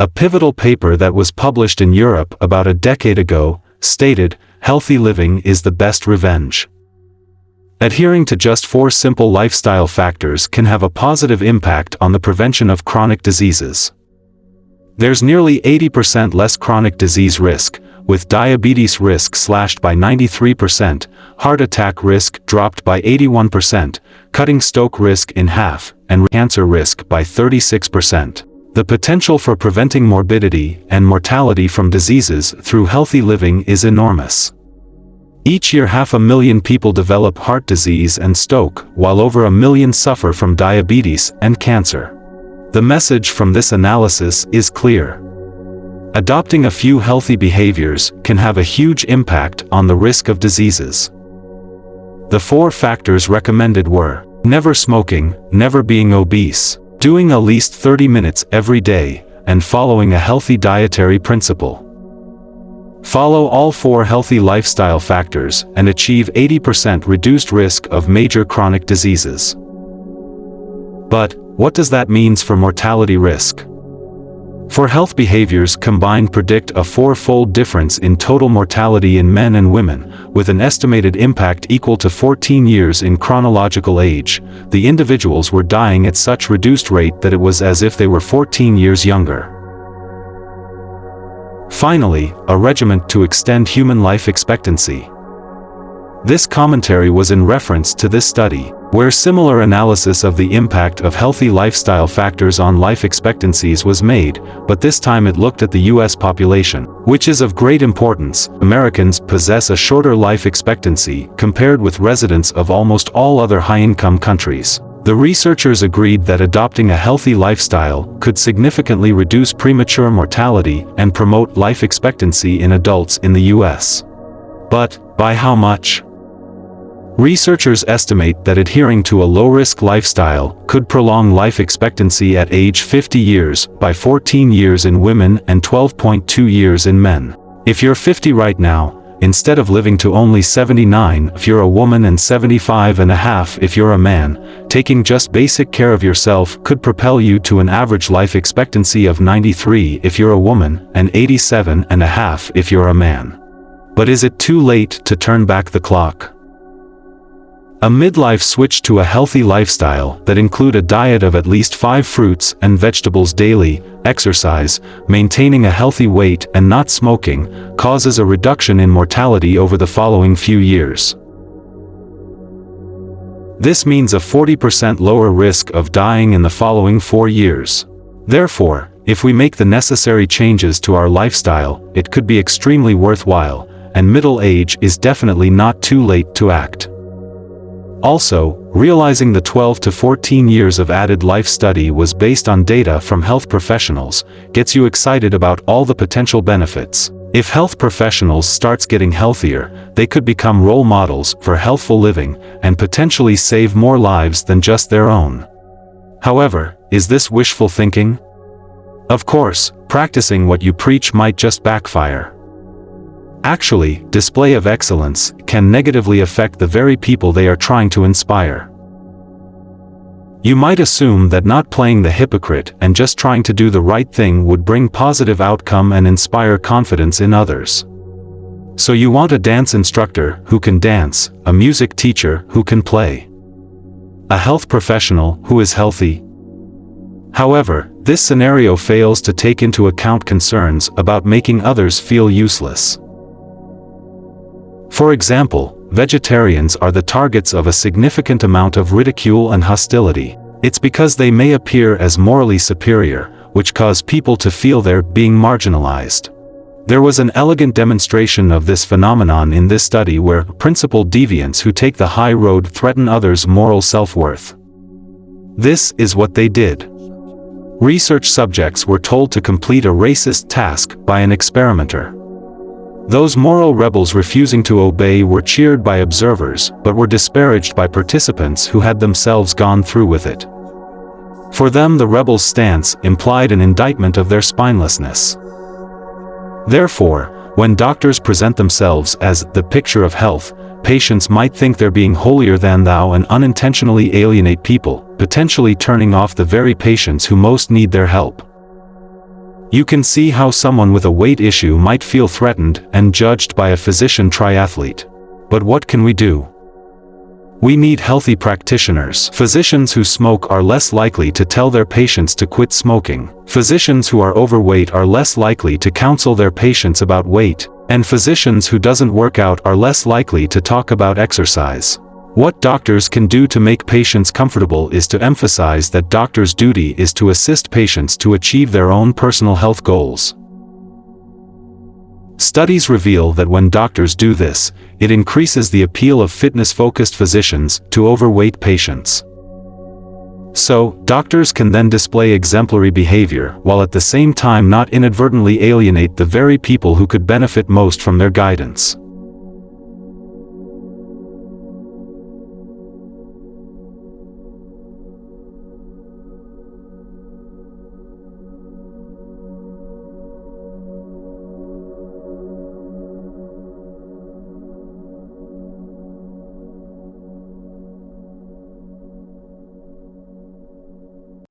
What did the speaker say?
A pivotal paper that was published in Europe about a decade ago stated, healthy living is the best revenge. Adhering to just four simple lifestyle factors can have a positive impact on the prevention of chronic diseases. There's nearly 80% less chronic disease risk, with diabetes risk slashed by 93%, heart attack risk dropped by 81%, cutting stroke risk in half, and cancer risk by 36%. The potential for preventing morbidity and mortality from diseases through healthy living is enormous. Each year half a million people develop heart disease and stroke, while over a million suffer from diabetes and cancer. The message from this analysis is clear. Adopting a few healthy behaviors can have a huge impact on the risk of diseases. The four factors recommended were never smoking, never being obese, doing at least 30 minutes every day, and following a healthy dietary principle. Follow all four healthy lifestyle factors and achieve 80% reduced risk of major chronic diseases. But, what does that means for mortality risk? For health behaviors combined predict a four-fold difference in total mortality in men and women, with an estimated impact equal to 14 years in chronological age, the individuals were dying at such reduced rate that it was as if they were 14 years younger. Finally, a regimen to extend human life expectancy. This commentary was in reference to this study, where similar analysis of the impact of healthy lifestyle factors on life expectancies was made, but this time it looked at the US population, which is of great importance. Americans possess a shorter life expectancy compared with residents of almost all other high-income countries. The researchers agreed that adopting a healthy lifestyle could significantly reduce premature mortality and promote life expectancy in adults in the US. But, by how much? Researchers estimate that adhering to a low-risk lifestyle could prolong life expectancy at age 50 years by 14 years in women and 12.2 years in men. If you're 50 right now, instead of living to only 79 if you're a woman and 75 and a half if you're a man, taking just basic care of yourself could propel you to an average life expectancy of 93 if you're a woman and 87 and a half if you're a man. But is it too late to turn back the clock? A midlife switch to a healthy lifestyle that include a diet of at least 5 fruits and vegetables daily, exercise, maintaining a healthy weight and not smoking, causes a reduction in mortality over the following few years. This means a 40% lower risk of dying in the following 4 years. Therefore, if we make the necessary changes to our lifestyle, it could be extremely worthwhile, and middle age is definitely not too late to act. Also, realizing the 12 to 14 years of added life study was based on data from health professionals, gets you excited about all the potential benefits. If health professionals starts getting healthier, they could become role models for healthful living and potentially save more lives than just their own. However, is this wishful thinking? Of course, practicing what you preach might just backfire. Actually, display of excellence can negatively affect the very people they are trying to inspire. You might assume that not playing the hypocrite and just trying to do the right thing would bring positive outcome and inspire confidence in others. So you want a dance instructor who can dance, a music teacher who can play, a health professional who is healthy. However, this scenario fails to take into account concerns about making others feel useless. For example, vegetarians are the targets of a significant amount of ridicule and hostility. It's because they may appear as morally superior, which cause people to feel they're being marginalized. There was an elegant demonstration of this phenomenon in this study where principled deviants who take the high road threaten others' moral self-worth. This is what they did. Research subjects were told to complete a racist task by an experimenter. Those moral rebels refusing to obey were cheered by observers, but were disparaged by participants who had themselves gone through with it. For them the rebels' stance implied an indictment of their spinelessness. Therefore, when doctors present themselves as the picture of health, patients might think they're being holier than thou and unintentionally alienate people, potentially turning off the very patients who most need their help. You can see how someone with a weight issue might feel threatened and judged by a physician triathlete. But what can we do? We need healthy practitioners. Physicians who smoke are less likely to tell their patients to quit smoking. Physicians who are overweight are less likely to counsel their patients about weight. And physicians who doesn't work out are less likely to talk about exercise. What doctors can do to make patients comfortable is to emphasize that doctors' duty is to assist patients to achieve their own personal health goals. Studies reveal that when doctors do this, it increases the appeal of fitness-focused physicians to overweight patients. So, doctors can then display exemplary behavior while at the same time not inadvertently alienate the very people who could benefit most from their guidance.